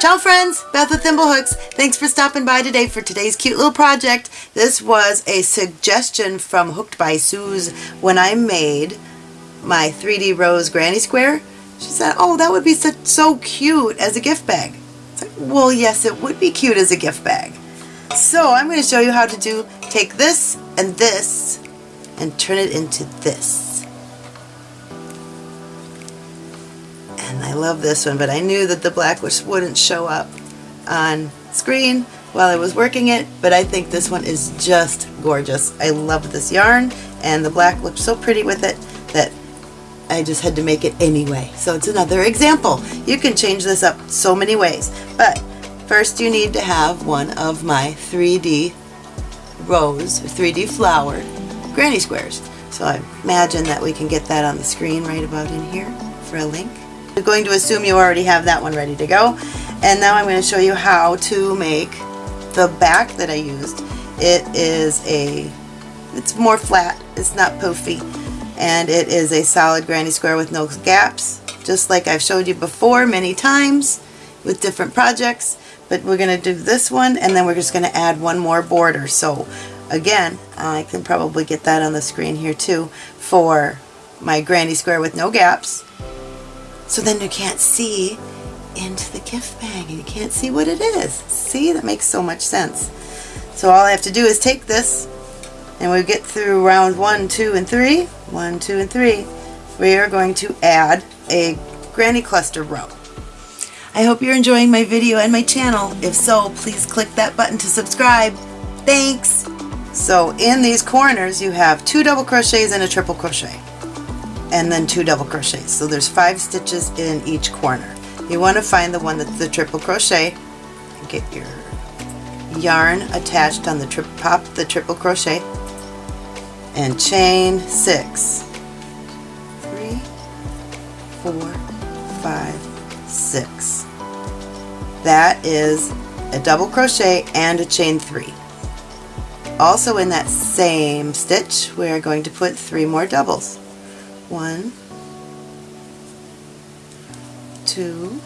Ciao friends, Beth with Thimblehooks. Thanks for stopping by today for today's cute little project. This was a suggestion from Hooked by Suze when I made my 3D Rose Granny Square. She said, oh that would be so, so cute as a gift bag. Well yes it would be cute as a gift bag. So I'm going to show you how to do, take this and this and turn it into this. I love this one, but I knew that the black wouldn't show up on screen while I was working it, but I think this one is just gorgeous. I love this yarn, and the black looked so pretty with it that I just had to make it anyway. So it's another example. You can change this up so many ways, but first you need to have one of my 3D rose, 3D flower granny squares. So I imagine that we can get that on the screen right about in here for a link. I'm going to assume you already have that one ready to go. And now I'm going to show you how to make the back that I used. It is a, it's more flat, it's not poofy, and it is a solid granny square with no gaps, just like I've showed you before many times with different projects. But we're going to do this one, and then we're just going to add one more border. So again, I can probably get that on the screen here too, for my granny square with no gaps so then you can't see into the gift bag and you can't see what it is. See, that makes so much sense. So all I have to do is take this and we get through round one, two, and three. One, two, and three. We are going to add a granny cluster row. I hope you're enjoying my video and my channel. If so, please click that button to subscribe. Thanks! So in these corners you have two double crochets and a triple crochet and then two double crochets. So there's five stitches in each corner. You want to find the one that's the triple crochet. Get your yarn attached on the triple pop the triple crochet and chain six. Three, four, five, six. That is a double crochet and a chain three. Also in that same stitch we are going to put three more doubles one, two,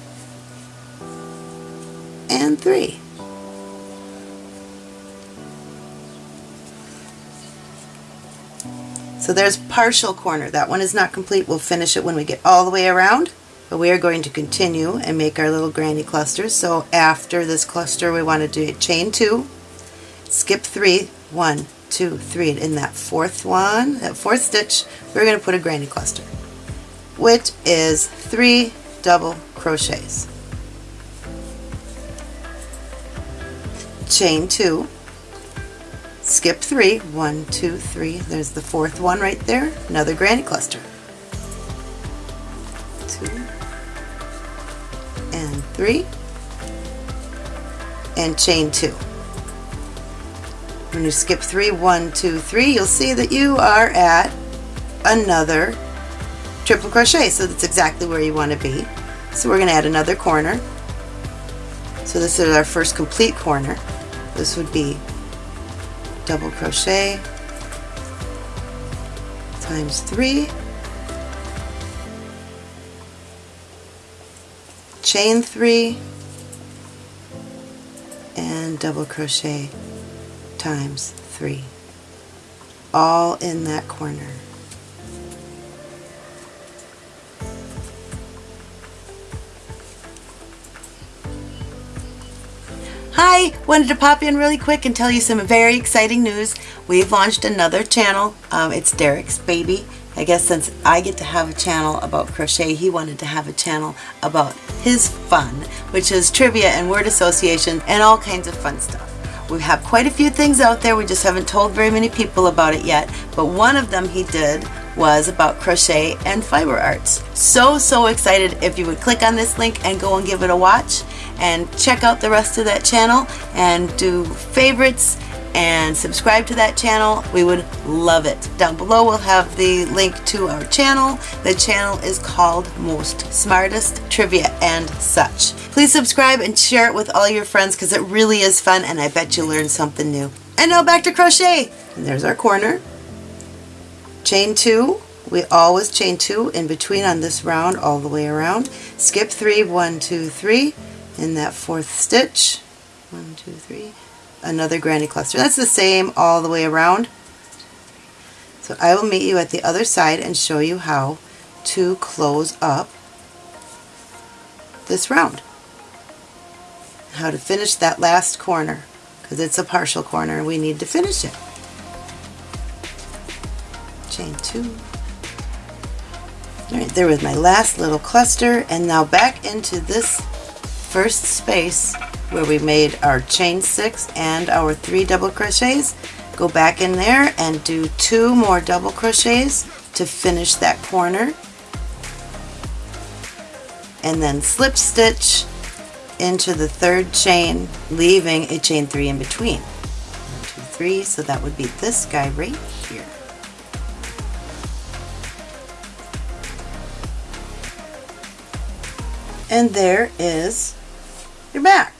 and three. So there's partial corner. That one is not complete. We'll finish it when we get all the way around. But we are going to continue and make our little granny clusters. So after this cluster we want to do chain two, skip three, one, two, three, and in that fourth one, that fourth stitch, we're going to put a granny cluster, which is three double crochets. Chain two, skip three, one, two, three, there's the fourth one right there, another granny cluster. Two, and three, and chain two. When you skip three, one, two, three, you'll see that you are at another triple crochet. So that's exactly where you want to be. So we're going to add another corner. So this is our first complete corner. This would be double crochet times three, chain three, and double crochet times 3 all in that corner. Hi! Wanted to pop in really quick and tell you some very exciting news. We've launched another channel. Um, it's Derek's Baby. I guess since I get to have a channel about crochet, he wanted to have a channel about his fun, which is trivia and word association and all kinds of fun stuff. We have quite a few things out there, we just haven't told very many people about it yet, but one of them he did was about crochet and fiber arts. So, so excited if you would click on this link and go and give it a watch and check out the rest of that channel and do favorites and subscribe to that channel. We would love it. Down below we'll have the link to our channel. The channel is called Most Smartest Trivia and such. Please subscribe and share it with all your friends because it really is fun and I bet you'll learn something new. And now back to crochet. And there's our corner. Chain two. We always chain two in between on this round all the way around. Skip three, one, two, three, in that fourth stitch. One, two, three. Another granny cluster. That's the same all the way around. So I will meet you at the other side and show you how to close up this round. How to finish that last corner because it's a partial corner and we need to finish it. Chain two. Alright, there was my last little cluster and now back into this first space where we made our chain six and our three double crochets. Go back in there and do two more double crochets to finish that corner. And then slip stitch into the third chain leaving a chain three in between. One two three so that would be this guy right here. And there is your back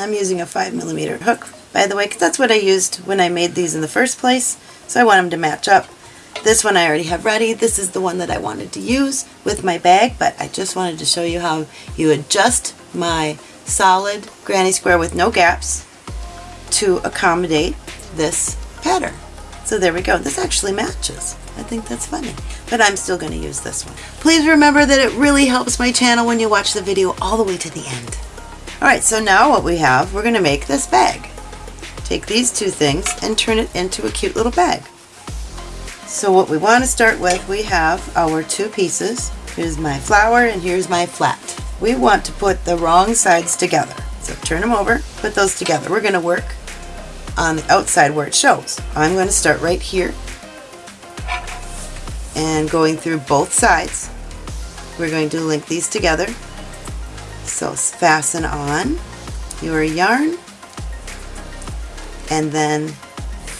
I'm using a 5 millimeter hook by the way because that's what I used when I made these in the first place so I want them to match up. This one I already have ready. This is the one that I wanted to use with my bag but I just wanted to show you how you adjust my solid granny square with no gaps to accommodate this pattern. So there we go. This actually matches. I think that's funny but I'm still going to use this one. Please remember that it really helps my channel when you watch the video all the way to the end Alright, so now what we have, we're going to make this bag. Take these two things and turn it into a cute little bag. So what we want to start with, we have our two pieces. Here's my flower and here's my flat. We want to put the wrong sides together. So turn them over, put those together. We're going to work on the outside where it shows. I'm going to start right here and going through both sides. We're going to link these together so fasten on your yarn and then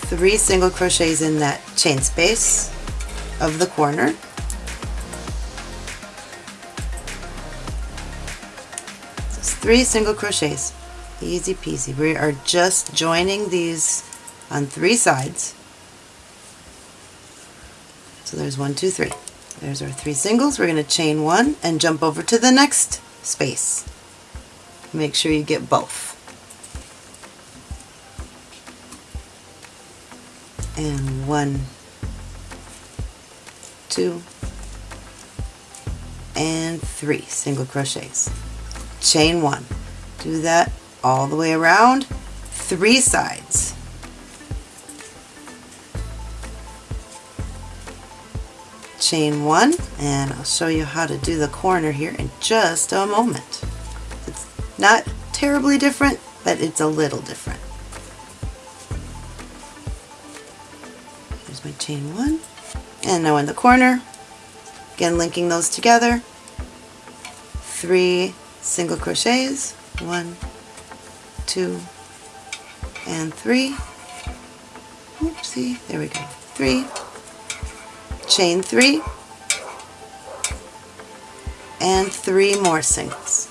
three single crochets in that chain space of the corner. Three single crochets. Easy peasy. We are just joining these on three sides. So there's one, two, three. There's our three singles. We're going to chain one and jump over to the next space. Make sure you get both. And one, two, and three single crochets. Chain one. Do that all the way around, three sides. Chain one and I'll show you how to do the corner here in just a moment. It's not terribly different but it's a little different. Here's my chain one and now in the corner again linking those together three single crochets one two and three oopsie there we go three chain three, and three more singles.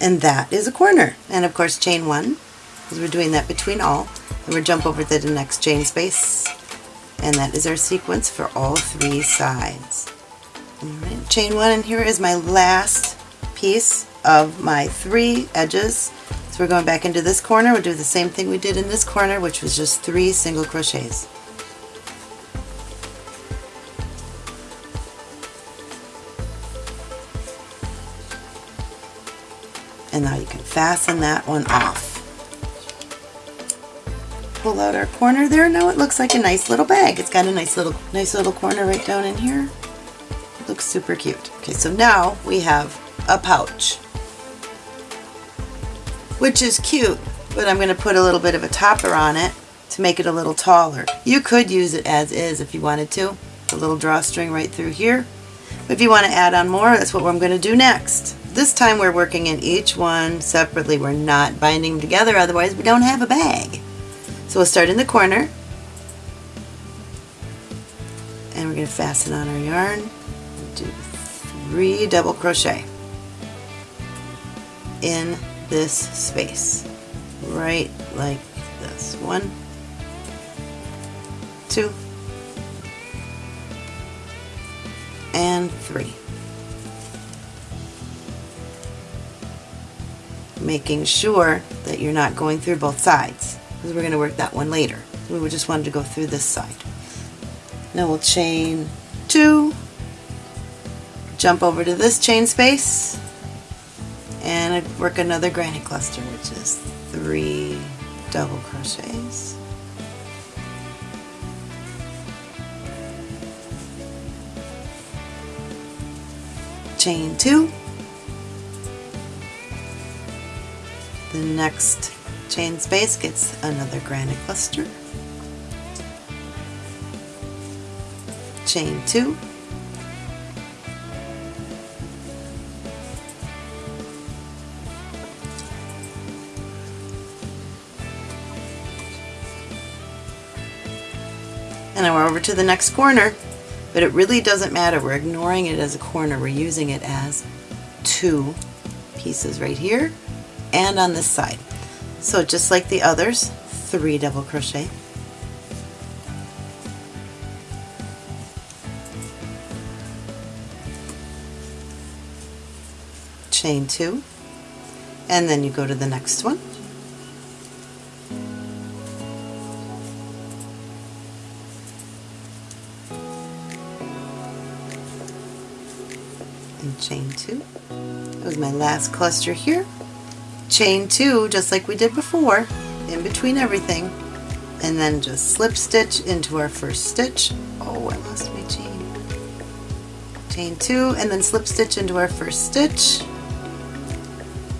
And that is a corner. And of course chain one, because we're doing that between all. And we'll jump over to the next chain space. And that is our sequence for all three sides. Alright, chain one, and here is my last piece of my three edges. So we're going back into this corner. We'll do the same thing we did in this corner, which was just three single crochets. And now you can fasten that one off. Pull out our corner there. Now it looks like a nice little bag. It's got a nice little nice little corner right down in here. It looks super cute. Okay, so now we have a pouch which is cute, but I'm going to put a little bit of a topper on it to make it a little taller. You could use it as is if you wanted to, a little drawstring right through here. But if you want to add on more, that's what I'm going to do next. This time we're working in each one separately. We're not binding them together, otherwise we don't have a bag. So we'll start in the corner. And we're going to fasten on our yarn. Do three double crochet in this space. Right like this. One two and three. Making sure that you're not going through both sides because we're going to work that one later. We just wanted to go through this side. Now we'll chain two jump over to this chain space and I'd work another granny cluster, which is three double crochets. Chain two. The next chain space gets another granny cluster. Chain two. And then we're over to the next corner. But it really doesn't matter. We're ignoring it as a corner. We're using it as two pieces right here and on this side. So just like the others three double crochet. Chain two. And then you go to the next one Was my last cluster here. Chain two, just like we did before, in between everything, and then just slip stitch into our first stitch. Oh, I lost my chain. Chain two, and then slip stitch into our first stitch,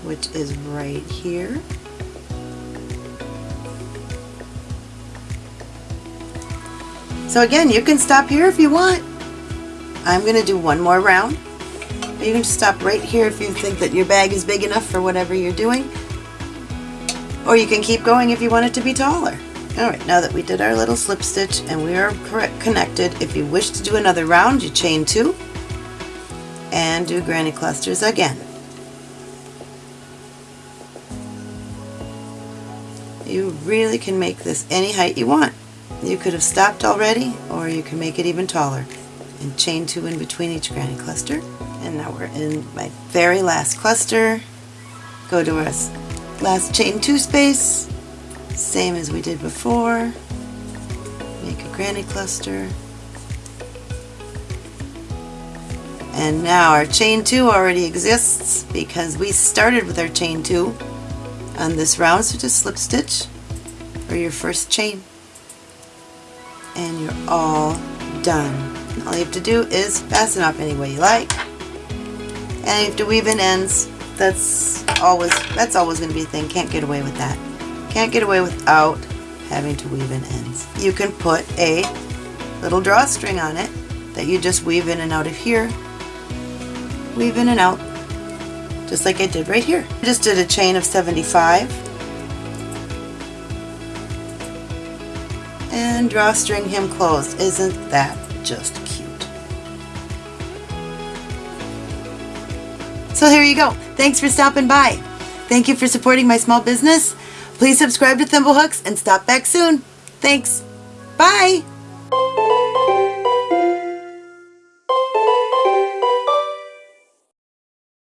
which is right here. So again, you can stop here if you want. I'm going to do one more round you can stop right here if you think that your bag is big enough for whatever you're doing. Or you can keep going if you want it to be taller. Alright, now that we did our little slip stitch and we are connected, if you wish to do another round, you chain two and do granny clusters again. You really can make this any height you want. You could have stopped already or you can make it even taller and chain two in between each granny cluster. And now we're in my very last cluster. Go to our last chain two space. Same as we did before. Make a granny cluster. And now our chain two already exists because we started with our chain two on this round so just slip stitch for your first chain. And you're all done all you have to do is fasten up any way you like and you have to weave in ends. That's always that's always going to be a thing. Can't get away with that. Can't get away without having to weave in ends. You can put a little drawstring on it that you just weave in and out of here. Weave in and out just like I did right here. I just did a chain of 75 and drawstring him closed. Isn't that just So here you go. Thanks for stopping by. Thank you for supporting my small business. Please subscribe to Thimblehooks and stop back soon. Thanks. Bye.